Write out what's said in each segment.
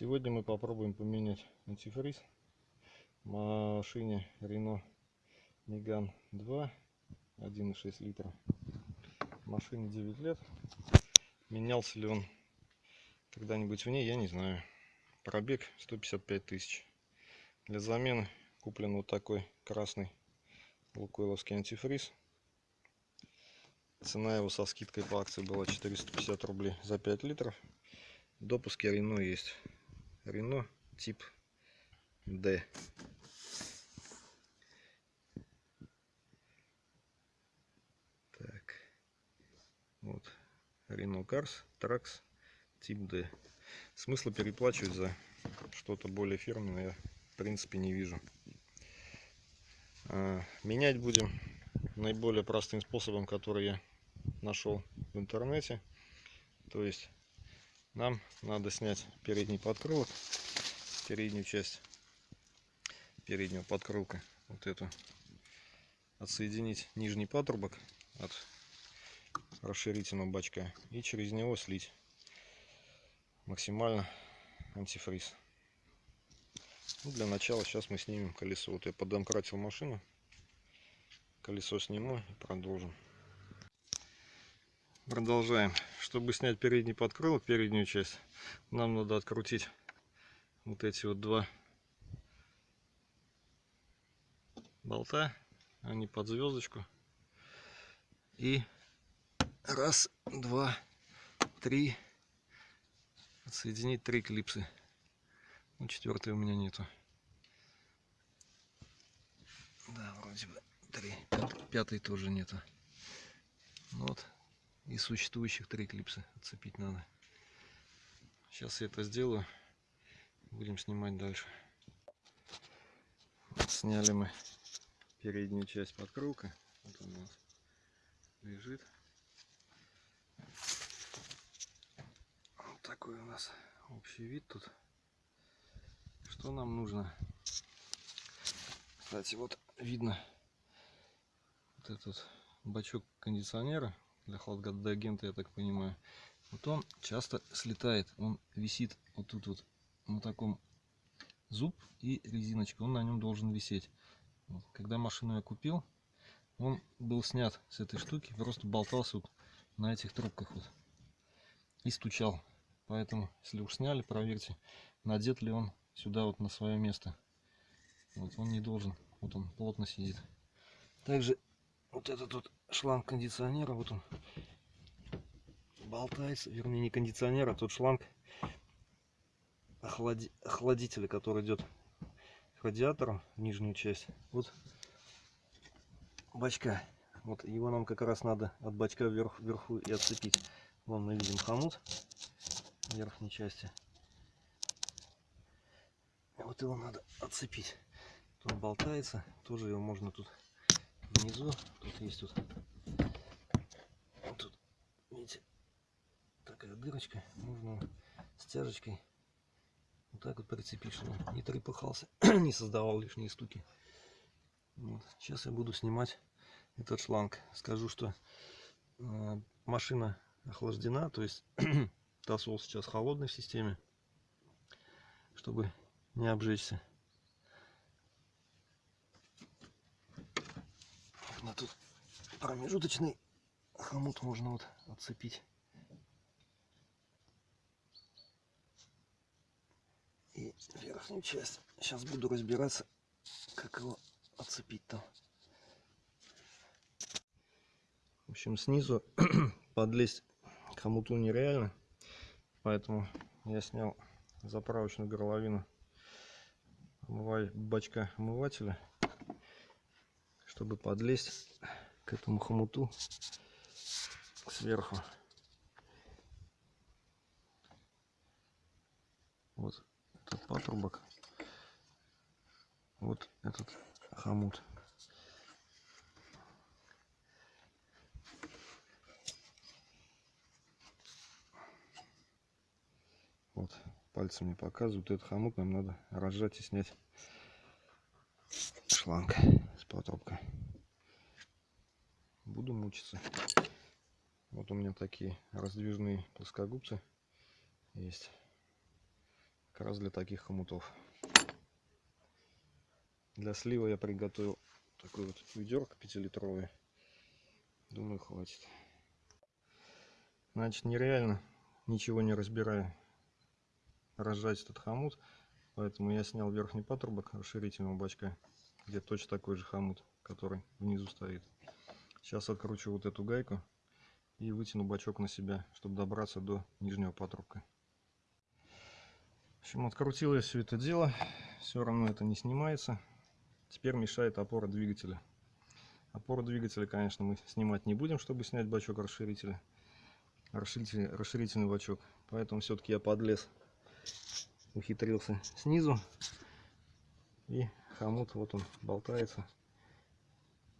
Сегодня мы попробуем поменять антифриз в машине Renault Megane 2 1,6 литра. Машине 9 лет. Менялся ли он когда-нибудь в ней, я не знаю. Пробег 155 тысяч. Для замены куплен вот такой красный лукойловский антифриз. Цена его со скидкой по акции была 450 рублей за 5 литров. Допуски Рено есть. Рено тип D. Так. Вот. Renault Cars Trax тип D. Смысла переплачивать за что-то более фирменное я в принципе не вижу. А, менять будем наиболее простым способом, который я нашел в интернете. То есть нам надо снять передний подкрылок, переднюю часть переднего подкрылка, вот эту, отсоединить нижний патрубок от расширительного бачка и через него слить максимально антифриз. Ну, для начала сейчас мы снимем колесо. Вот я подомкратил машину, колесо сниму и продолжим. Продолжаем. Чтобы снять передний подкрылок, переднюю часть, нам надо открутить вот эти вот два болта. Они под звездочку. И раз, два, три. Отсоединить три клипсы. Ну, четвертой у меня нету. Да, вроде бы три. Пятый тоже нету. Ну вот и существующих три клипса отцепить надо. Сейчас я это сделаю. Будем снимать дальше. Сняли мы переднюю часть подкрылка. Вот он у нас лежит. Вот такой у нас общий вид тут. Что нам нужно? Кстати, вот видно вот этот бачок кондиционера для хладагента, я так понимаю. Вот он часто слетает, он висит вот тут вот на таком зуб и резиночка, он на нем должен висеть. Вот. Когда машину я купил, он был снят с этой штуки, просто болтался вот на этих трубках вот и стучал. Поэтому, если уж сняли, проверьте, надет ли он сюда вот на свое место. Вот он не должен, вот он плотно сидит. Также вот этот вот шланг кондиционера, вот он болтается, вернее не кондиционер, а тот шланг охлади, охладителя, который идет к радиатору нижнюю часть. Вот бачка. Вот его нам как раз надо от бачка вверх, вверху и отцепить. Вон мы видим хомут верхней части. Вот его надо отцепить. Он болтается, тоже его можно тут внизу. Тут есть тут, тут, видите, такая дырочка. Можно стяжечкой вот так вот прицепить, чтобы не трепыхался, не создавал лишние стуки. Вот. Сейчас я буду снимать этот шланг. Скажу, что э, машина охлаждена, то есть тосол сейчас холодный в системе, чтобы не обжечься. На тут промежуточный хомут можно вот отцепить. И верхнюю часть. Сейчас буду разбираться, как его отцепить там. В общем, снизу подлезть к хомуту нереально. Поэтому я снял заправочную горловину бачка омывателя чтобы подлезть к этому хомуту сверху. Вот этот патрубок. Вот этот хомут. Вот, пальцем не показывают. Этот хомут нам надо разжать и снять шланг патрубка. Буду мучиться. Вот у меня такие раздвижные плоскогубцы есть. как раз для таких хомутов. Для слива я приготовил такой вот ведерко 5-литровый. Думаю, хватит. Значит, нереально, ничего не разбирая, разжать этот хомут. Поэтому я снял верхний патрубок расширительного бачка, где точно такой же хомут, который внизу стоит. Сейчас откручу вот эту гайку и вытяну бачок на себя, чтобы добраться до нижнего патрубка. В общем, открутил я все это дело, все равно это не снимается. Теперь мешает опора двигателя. Опору двигателя, конечно, мы снимать не будем, чтобы снять бачок расширителя. Расширительный, расширительный бачок. Поэтому все-таки я подлез, ухитрился снизу. И хомут, вот он болтается.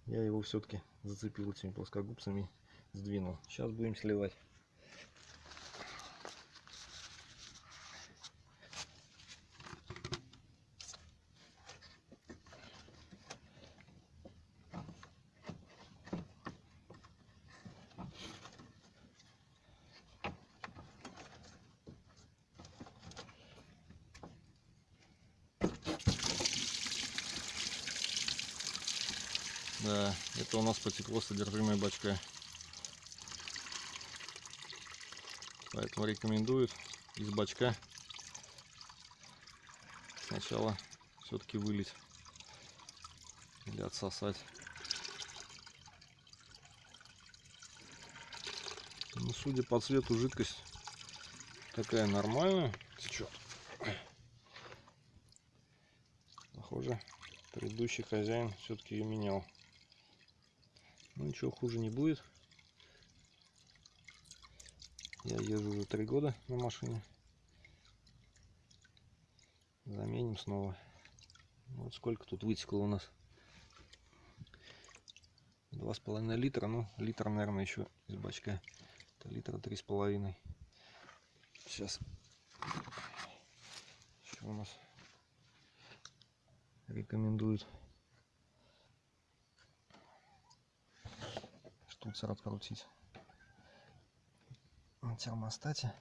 Я его все-таки зацепил этими плоскогубцами, сдвинул. Сейчас будем сливать. Да, это у нас потекло содержимое бачка. Поэтому рекомендуют из бачка сначала все-таки вылить или отсосать. Ну, судя по цвету, жидкость такая нормальная течет. Похоже, предыдущий хозяин все-таки ее менял. Ну ничего хуже не будет. Я езжу уже три года на машине. Заменим снова. Вот сколько тут вытекло у нас. Два с половиной литра. Ну, литр, наверное, еще из бачка. Это литра три с половиной. Сейчас. Что у нас рекомендуют штуцер открутить на термостате.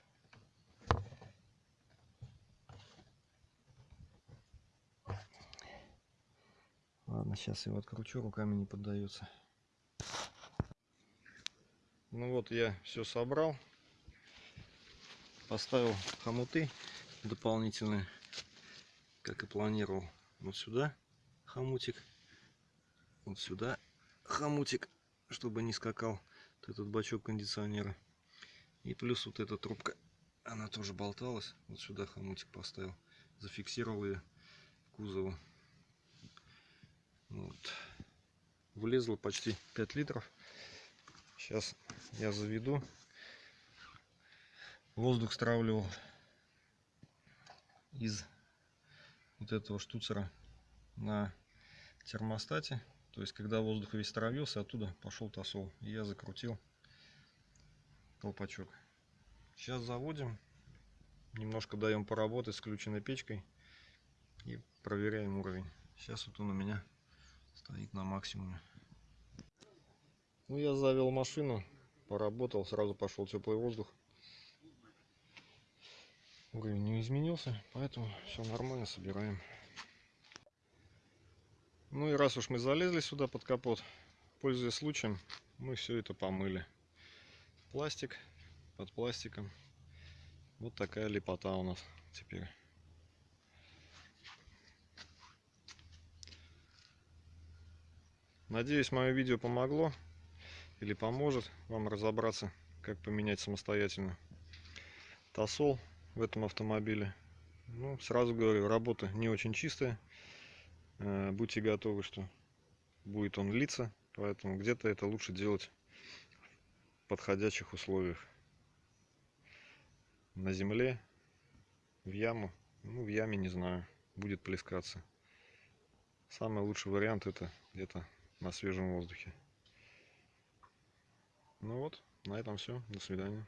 Ладно, сейчас его откручу, руками не поддается. Ну вот я все собрал. Поставил хомуты дополнительные, как и планировал. Вот сюда хомутик, вот сюда хомутик, чтобы не скакал вот этот бачок кондиционера. И плюс вот эта трубка, она тоже болталась. Вот сюда хомутик поставил. Зафиксировал ее к кузову. Вот. Влезло почти 5 литров. Сейчас я заведу. Воздух стравливал из вот этого штуцера на термостате. То есть, когда воздух весь травился, оттуда пошел тосол. И я закрутил колпачок. Сейчас заводим. Немножко даем поработать с включенной печкой. И проверяем уровень. Сейчас вот он у меня стоит на максимуме. Ну, я завел машину, поработал, сразу пошел теплый воздух. Уровень не изменился, поэтому все нормально, собираем. Ну и раз уж мы залезли сюда под капот, пользуясь случаем, мы все это помыли пластик под пластиком. Вот такая лепота у нас теперь. Надеюсь, мое видео помогло или поможет вам разобраться, как поменять самостоятельно тосол в этом автомобиле. Ну, сразу говорю, работа не очень чистая. Э, будьте готовы, что будет он литься, поэтому где-то это лучше делать подходящих условиях. На земле, в яму, ну в яме не знаю, будет плескаться. Самый лучший вариант это где-то на свежем воздухе. Ну вот, на этом все. До свидания.